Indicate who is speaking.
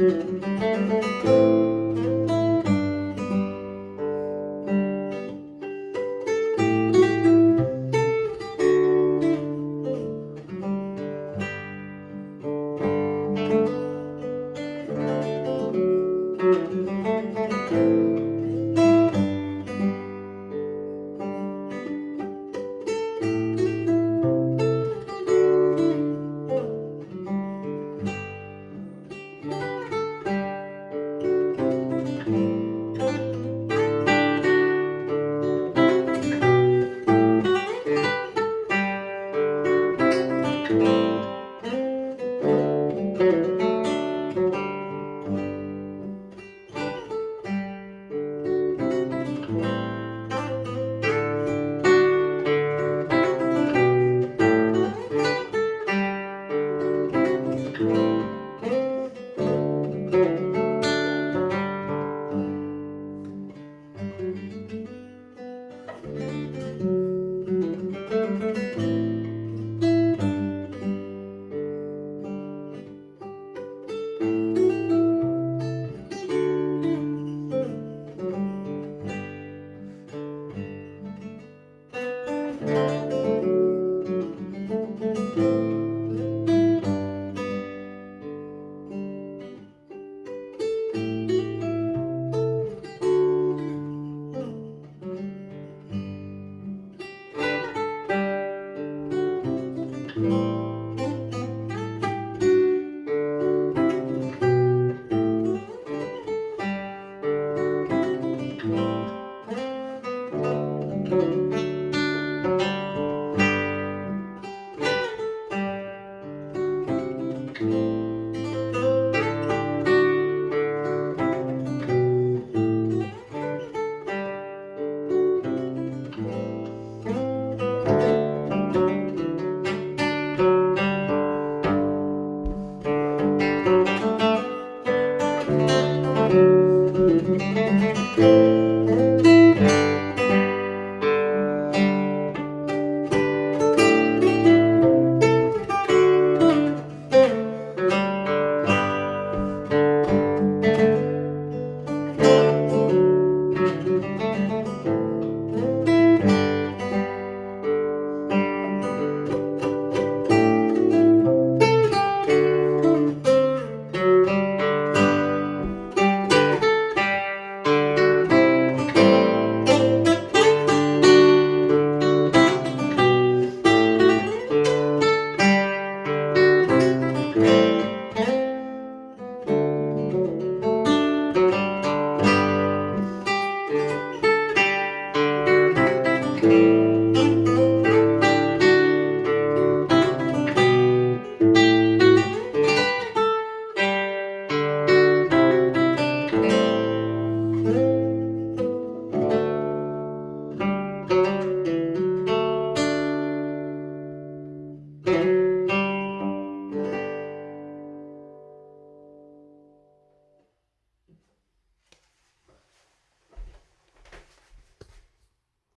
Speaker 1: うん。Thank you. thank you